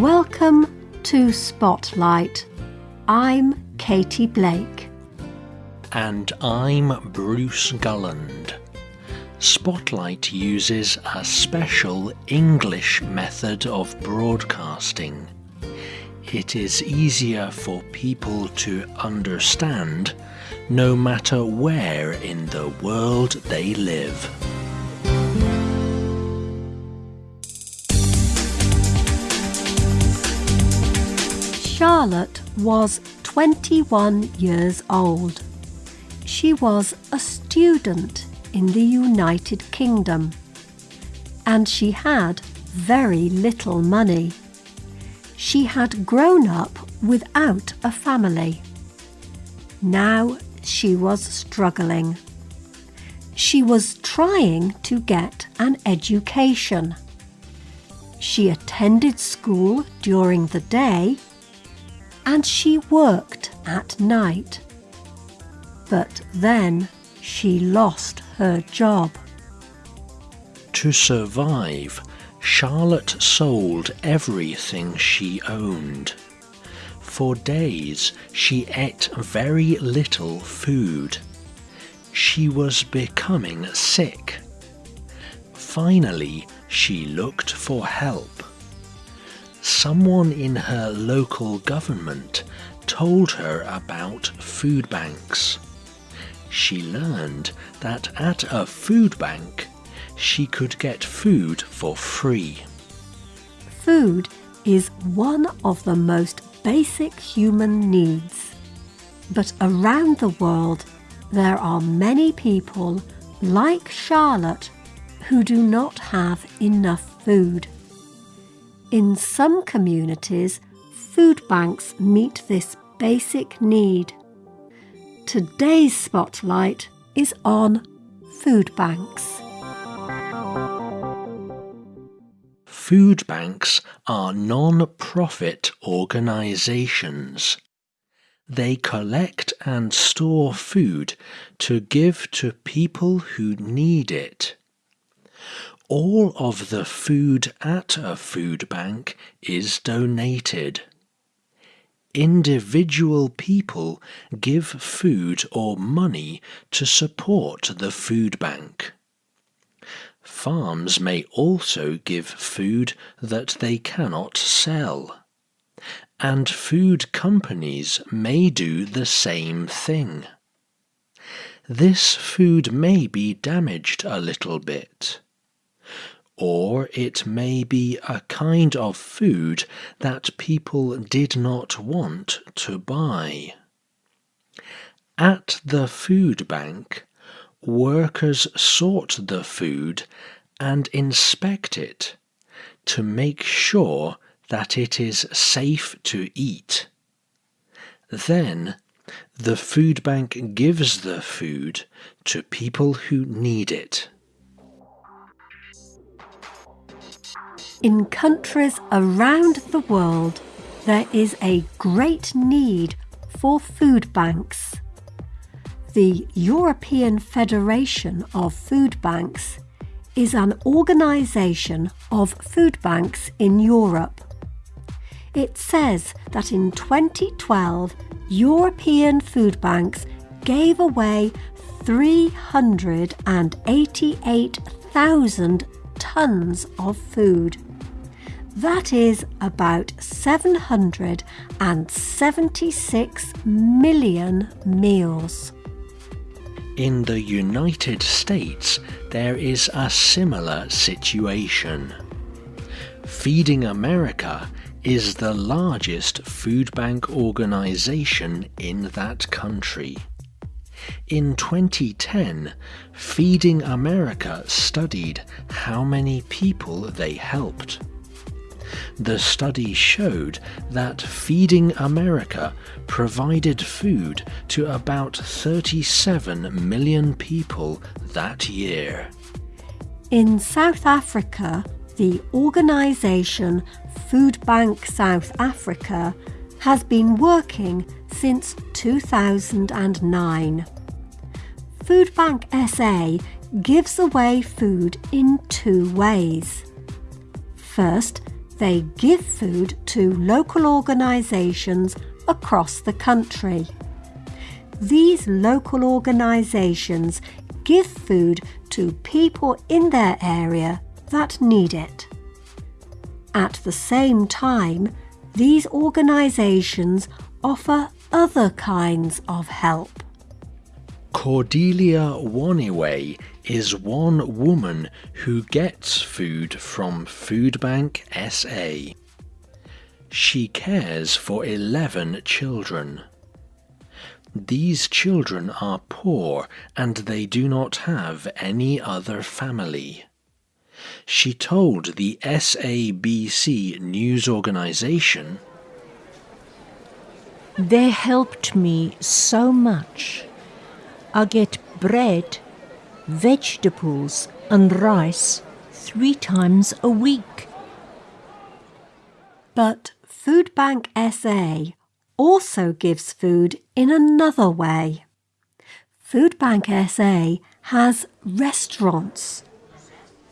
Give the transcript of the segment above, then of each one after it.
Welcome to Spotlight. I'm Katie Blake. And I'm Bruce Gulland. Spotlight uses a special English method of broadcasting. It is easier for people to understand no matter where in the world they live. Charlotte was 21 years old. She was a student in the United Kingdom and she had very little money. She had grown up without a family. Now she was struggling. She was trying to get an education. She attended school during the day and she worked at night. But then she lost her job. To survive, Charlotte sold everything she owned. For days she ate very little food. She was becoming sick. Finally, she looked for help someone in her local government told her about food banks. She learned that at a food bank she could get food for free. Food is one of the most basic human needs. But around the world, there are many people like Charlotte who do not have enough food. In some communities, food banks meet this basic need. Today's spotlight is on food banks. Food banks are non-profit organisations. They collect and store food to give to people who need it all of the food at a food bank is donated. Individual people give food or money to support the food bank. Farms may also give food that they cannot sell. And food companies may do the same thing. This food may be damaged a little bit or it may be a kind of food that people did not want to buy. At the food bank, workers sort the food and inspect it to make sure that it is safe to eat. Then the food bank gives the food to people who need it. In countries around the world, there is a great need for food banks. The European Federation of Food Banks is an organisation of food banks in Europe. It says that in 2012, European food banks gave away 388,000 tonnes of food. That is about 776 million meals. In the United States, there is a similar situation. Feeding America is the largest food bank organization in that country. In 2010, Feeding America studied how many people they helped. The study showed that Feeding America provided food to about 37 million people that year. In South Africa, the organisation Food Bank South Africa has been working since 2009. Food Bank SA gives away food in two ways. First, They give food to local organisations across the country. These local organisations give food to people in their area that need it. At the same time, these organisations offer other kinds of help. Cordelia Waniwe is one woman who gets food from Food Bank SA. She cares for 11 children. These children are poor and they do not have any other family. She told the SABC news organization They helped me so much. I get bread, vegetables, and rice three times a week. But Food Bank SA also gives food in another way. Food Bank SA has restaurants.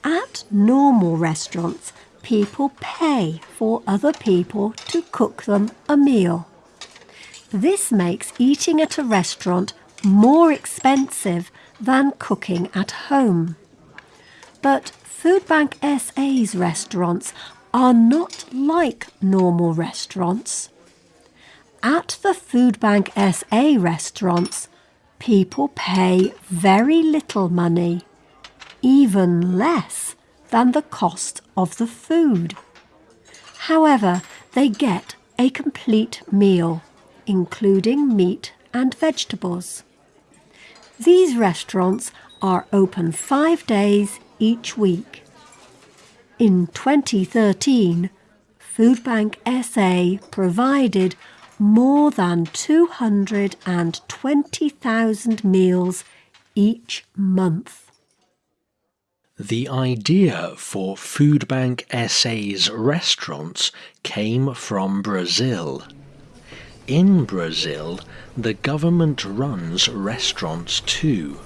At normal restaurants, people pay for other people to cook them a meal. This makes eating at a restaurant more expensive than cooking at home. But Food Bank SA's restaurants are not like normal restaurants. At the Food Bank SA restaurants, people pay very little money, even less than the cost of the food. However, they get a complete meal, including meat and vegetables. These restaurants are open five days each week. In 2013, Food Bank SA provided more than 220,000 meals each month. The idea for Food Bank SA's restaurants came from Brazil. In Brazil, the government runs restaurants too.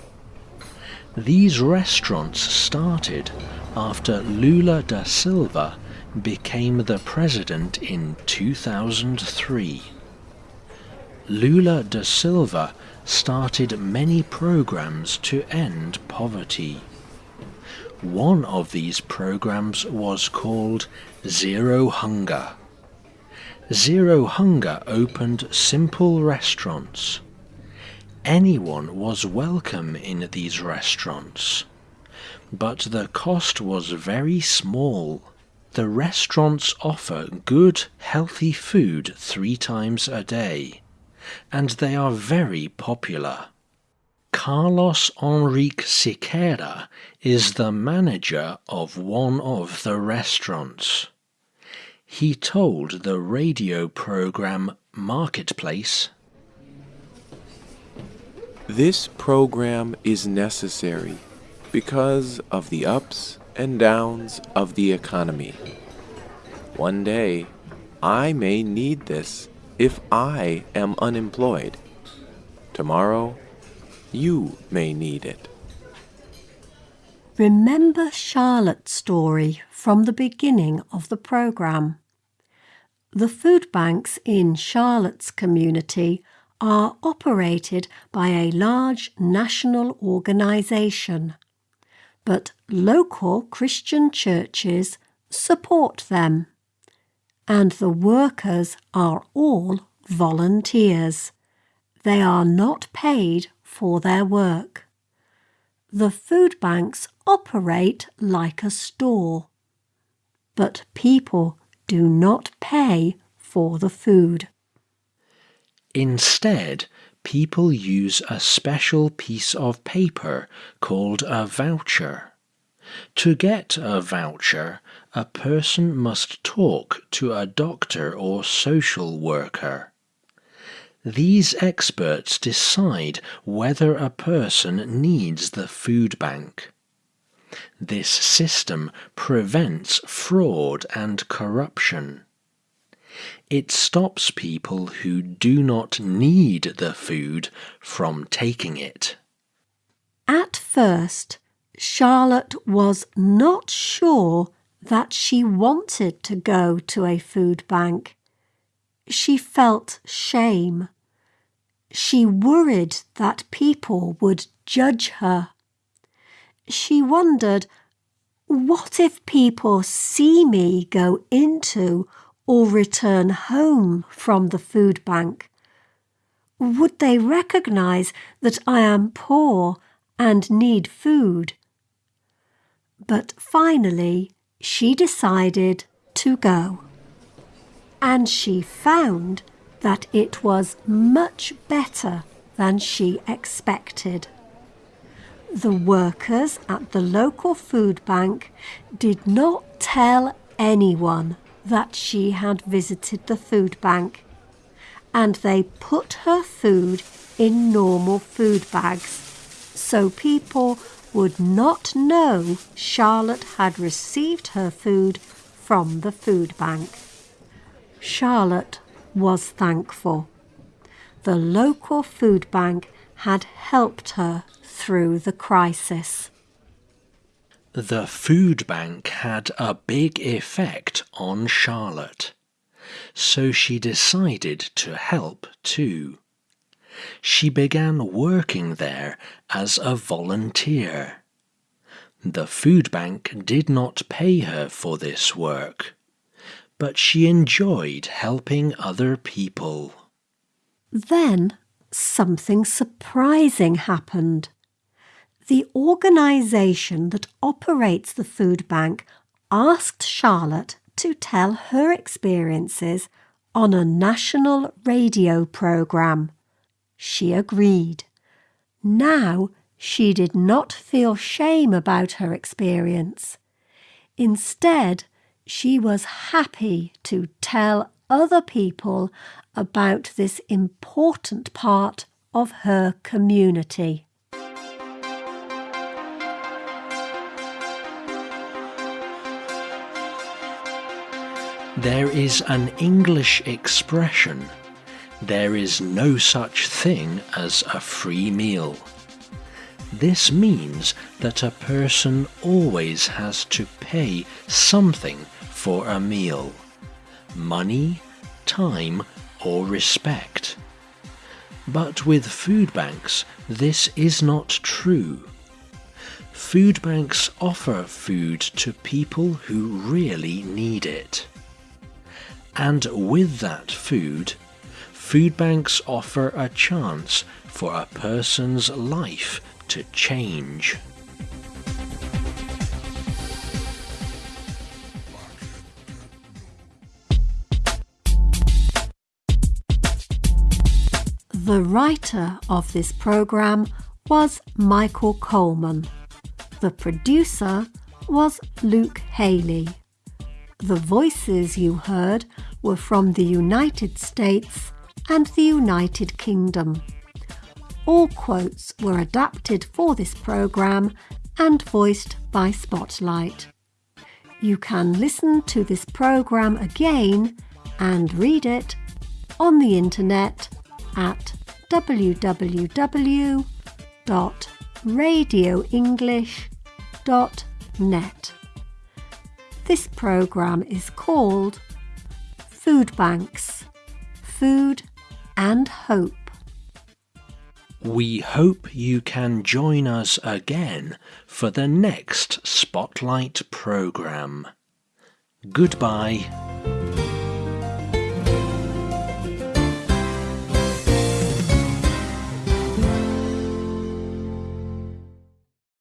These restaurants started after Lula da Silva became the president in 2003. Lula da Silva started many programs to end poverty. One of these programs was called Zero Hunger. Zero Hunger opened simple restaurants. Anyone was welcome in these restaurants. But the cost was very small. The restaurants offer good, healthy food three times a day, and they are very popular. Carlos Enrique Siqueira is the manager of one of the restaurants. He told the radio program Marketplace This program is necessary because of the ups and downs of the economy. One day, I may need this if I am unemployed. Tomorrow, you may need it. Remember Charlotte's story from the beginning of the programme. The food banks in Charlotte's community are operated by a large national organisation, but local Christian churches support them, and the workers are all volunteers. They are not paid for their work. The food banks operate like a store, but people do not pay for the food. Instead, people use a special piece of paper called a voucher. To get a voucher, a person must talk to a doctor or social worker. These experts decide whether a person needs the food bank. This system prevents fraud and corruption. It stops people who do not need the food from taking it. At first, Charlotte was not sure that she wanted to go to a food bank. She felt shame. She worried that people would judge her. She wondered, what if people see me go into or return home from the food bank? Would they recognize that I am poor and need food? But finally, she decided to go. And she found that it was much better than she expected. The workers at the local food bank did not tell anyone that she had visited the food bank, and they put her food in normal food bags so people would not know Charlotte had received her food from the food bank. Charlotte was thankful. The local food bank had helped her through the crisis. The food bank had a big effect on Charlotte, so she decided to help too. She began working there as a volunteer. The food bank did not pay her for this work, but she enjoyed helping other people. Then something surprising happened. The organisation that operates the food bank asked Charlotte to tell her experiences on a national radio programme. She agreed. Now she did not feel shame about her experience. Instead, she was happy to tell other people about this important part of her community. There is an English expression there is no such thing as a free meal. This means that a person always has to pay something for a meal money, time, or respect. But with food banks, this is not true. Food banks offer food to people who really need it. And with that food, food banks offer a chance for a person's life to change. The writer of this programme was Michael Coleman. The producer was Luke Haley. The voices you heard were from the United States and the United Kingdom. All quotes were adapted for this programme and voiced by Spotlight. You can listen to this programme again and read it on the internet at www.radioenglish.net. This programme is called Food Banks Food and Hope. We hope you can join us again for the next Spotlight programme. Goodbye.